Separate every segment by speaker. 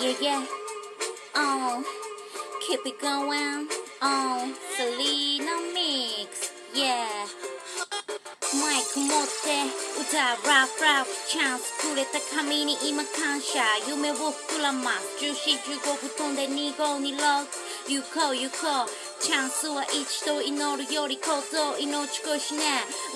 Speaker 1: yeah yeah. Oh keep it going. Oh Selena mix. Yeah. マイク持って歌うラフラフチャンスくれた神に今感謝夢を膨らます1415分飛んで2526行こう行こうチャンスは一度祈るより行動命越しね。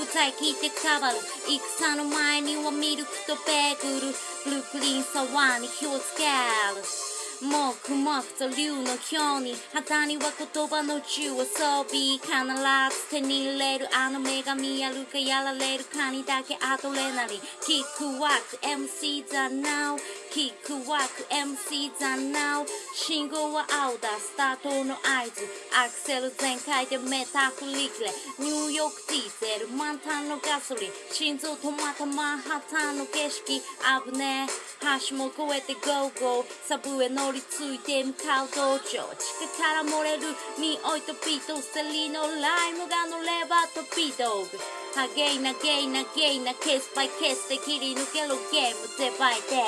Speaker 1: 歌い切ってかばる戦の前にはミルクとベーグル。ブルックリンサワーに火をつける。もくもくと竜のように。肌には言葉の中を装備。必ず手に入れる。あの女神やるかやられるかにだけアドレナリンキックワーク。MC だ now キックワーク MC だ now 信号は青だスタートの合図アクセル全開でメタフリクレニューヨークディーゼル満タンのガソリン心臓止まったマンハッタンの景色危ねえ橋も越えてゴーゴーサブへ乗り継いで向かう道場地下から漏れる匂いとビートセリのライムが乗ればとビートグハゲイなゲイなゲイなケースバイケースで切り抜けるゲームデバイで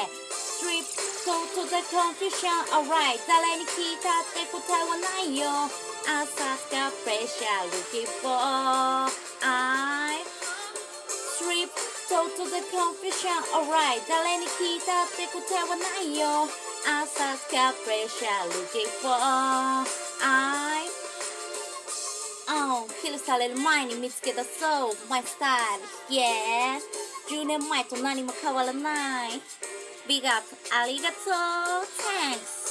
Speaker 1: Strip go to the confusion alright 誰に聞いたって答えはないよ朝がプレッシャー looking for I Strip go to the confusion alright 誰に聞いたって答えはないよ朝がプレッシャー looking for I Oh キルされる前に見つけ出そう My style Yeah 10年前と何も変わらない Big up ありがとう Thanks